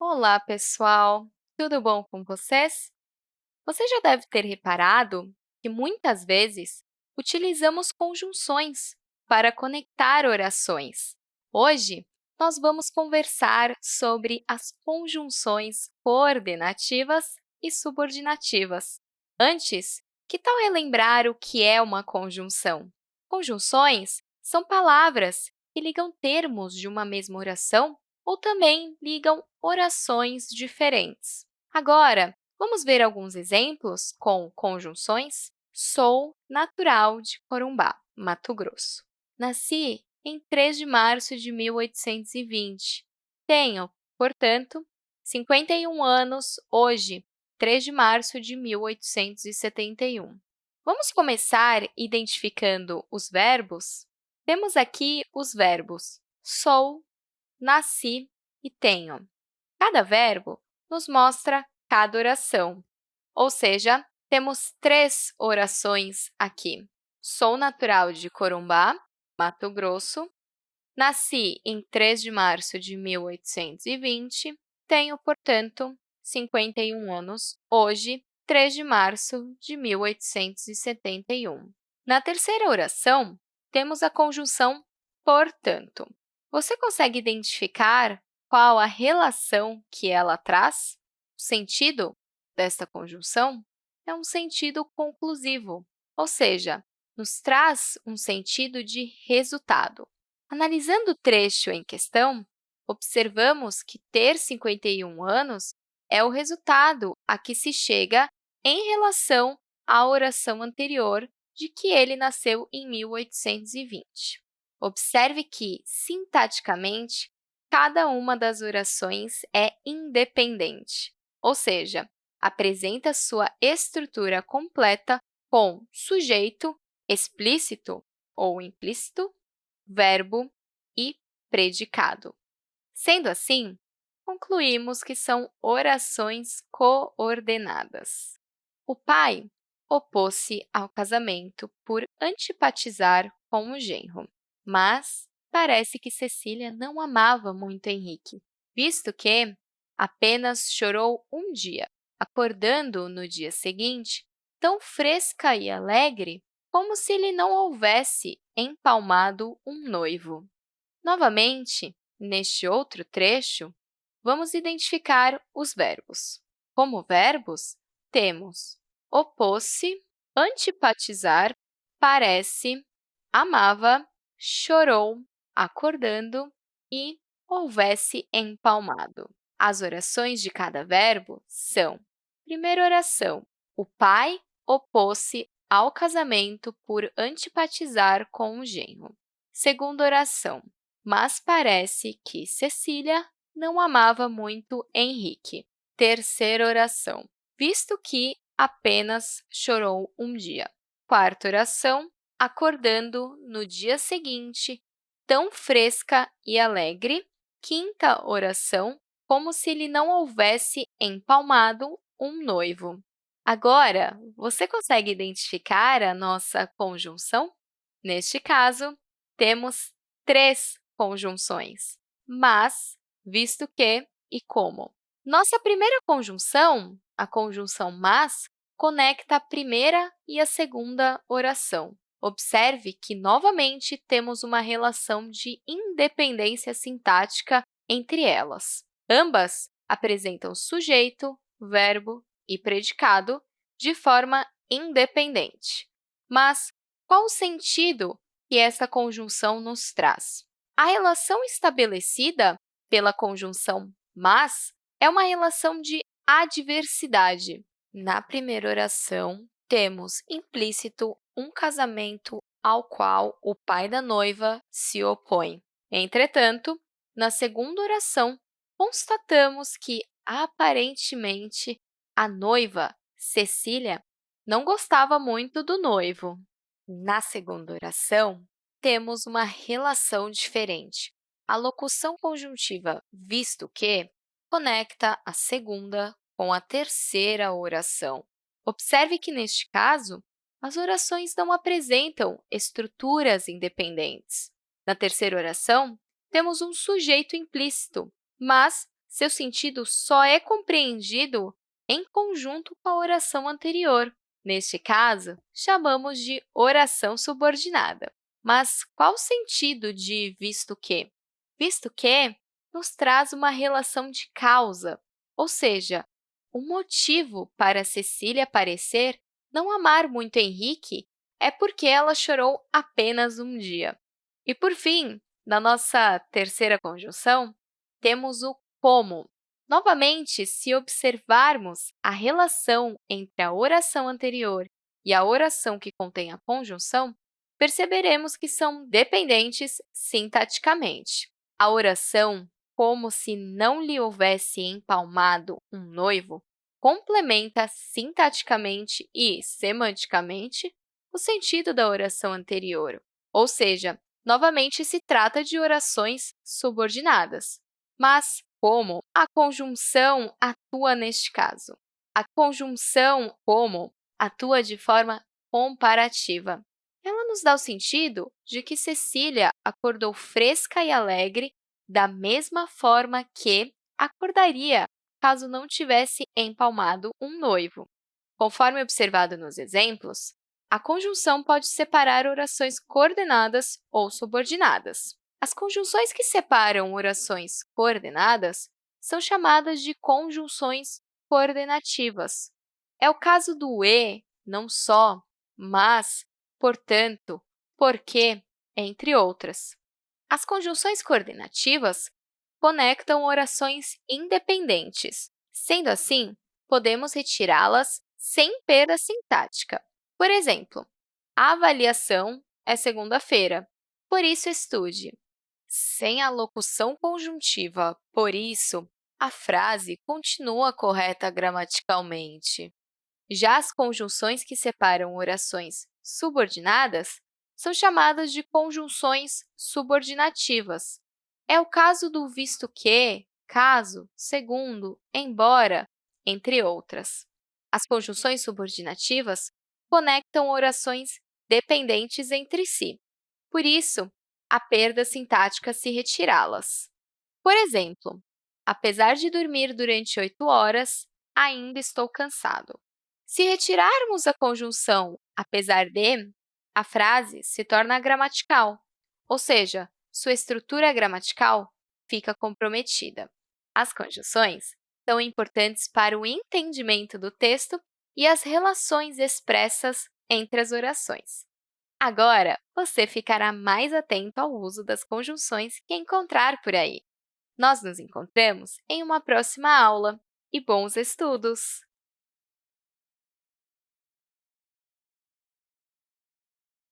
Olá, pessoal! Tudo bom com vocês? Você já deve ter reparado que, muitas vezes, utilizamos conjunções para conectar orações. Hoje, nós vamos conversar sobre as conjunções coordenativas e subordinativas. Antes, que tal relembrar o que é uma conjunção? Conjunções são palavras que ligam termos de uma mesma oração ou também ligam orações diferentes. Agora, vamos ver alguns exemplos com conjunções? Sou natural de Corumbá, Mato Grosso. Nasci em 3 de março de 1820. Tenho, portanto, 51 anos hoje, 3 de março de 1871. Vamos começar identificando os verbos? Temos aqui os verbos sou, nasci e tenho. Cada verbo nos mostra cada oração, ou seja, temos três orações aqui. Sou natural de Corumbá, Mato Grosso. Nasci em 3 de março de 1820. Tenho, portanto, 51 anos hoje, 3 de março de 1871. Na terceira oração, temos a conjunção portanto. Você consegue identificar qual a relação que ela traz? O sentido desta conjunção é um sentido conclusivo, ou seja, nos traz um sentido de resultado. Analisando o trecho em questão, observamos que ter 51 anos é o resultado a que se chega em relação à oração anterior de que ele nasceu em 1820. Observe que, sintaticamente, cada uma das orações é independente, ou seja, apresenta sua estrutura completa com sujeito explícito ou implícito, verbo e predicado. Sendo assim, concluímos que são orações coordenadas. O pai opôs-se ao casamento por antipatizar com o genro. Mas parece que Cecília não amava muito Henrique, visto que apenas chorou um dia, acordando no dia seguinte tão fresca e alegre como se lhe não houvesse empalmado um noivo. Novamente, neste outro trecho, vamos identificar os verbos. Como verbos, temos opôs-se, antipatizar, parece, amava chorou, acordando e houvesse empalmado. As orações de cada verbo são Primeira oração, o pai opôs-se ao casamento por antipatizar com o genro. Segunda oração, mas parece que Cecília não amava muito Henrique. Terceira oração, visto que apenas chorou um dia. Quarta oração, acordando no dia seguinte, tão fresca e alegre. Quinta oração, como se lhe não houvesse empalmado um noivo. Agora, você consegue identificar a nossa conjunção? Neste caso, temos três conjunções, mas, visto que e como. Nossa primeira conjunção, a conjunção mas, conecta a primeira e a segunda oração. Observe que, novamente, temos uma relação de independência sintática entre elas. Ambas apresentam sujeito, verbo e predicado de forma independente. Mas qual o sentido que essa conjunção nos traz? A relação estabelecida pela conjunção mas é uma relação de adversidade. Na primeira oração, temos implícito um casamento ao qual o pai da noiva se opõe. Entretanto, na segunda oração, constatamos que, aparentemente, a noiva, Cecília, não gostava muito do noivo. Na segunda oração, temos uma relação diferente. A locução conjuntiva visto que conecta a segunda com a terceira oração. Observe que, neste caso, as orações não apresentam estruturas independentes. Na terceira oração, temos um sujeito implícito, mas seu sentido só é compreendido em conjunto com a oração anterior. Neste caso, chamamos de oração subordinada. Mas qual o sentido de visto que? Visto que nos traz uma relação de causa, ou seja, o motivo para Cecília parecer não amar muito Henrique é porque ela chorou apenas um dia. E, por fim, na nossa terceira conjunção, temos o como. Novamente, se observarmos a relação entre a oração anterior e a oração que contém a conjunção, perceberemos que são dependentes sintaticamente. A oração, como se não lhe houvesse empalmado um noivo, complementa sintaticamente e semanticamente o sentido da oração anterior, ou seja, novamente se trata de orações subordinadas. Mas, como a conjunção atua neste caso? A conjunção como atua de forma comparativa. Ela nos dá o sentido de que Cecília acordou fresca e alegre da mesma forma que acordaria caso não tivesse empalmado um noivo. Conforme observado nos exemplos, a conjunção pode separar orações coordenadas ou subordinadas. As conjunções que separam orações coordenadas são chamadas de conjunções coordenativas. É o caso do e, não só, mas, portanto, porque, entre outras. As conjunções coordenativas conectam orações independentes. Sendo assim, podemos retirá-las sem perda sintática. Por exemplo, a avaliação é segunda-feira, por isso estude. Sem a locução conjuntiva por isso, a frase continua correta gramaticalmente. Já as conjunções que separam orações subordinadas são chamadas de conjunções subordinativas. É o caso do visto que, caso, segundo, embora, entre outras. As conjunções subordinativas conectam orações dependentes entre si. Por isso, a perda sintática se retirá-las. Por exemplo, apesar de dormir durante 8 horas, ainda estou cansado. Se retirarmos a conjunção apesar de, a frase se torna gramatical, ou seja, sua estrutura gramatical fica comprometida. As conjunções são importantes para o entendimento do texto e as relações expressas entre as orações. Agora, você ficará mais atento ao uso das conjunções que encontrar por aí. Nós nos encontramos em uma próxima aula e bons estudos!